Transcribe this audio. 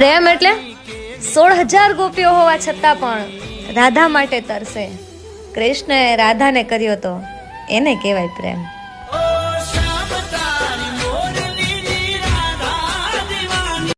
પ્રેમ એટલે સોળ હજાર ગોપીઓ હોવા છતાં પણ રાધા માટે તરસે. કૃષ્ણએ રાધાને કર્યો તો એને કહેવાય પ્રેમ.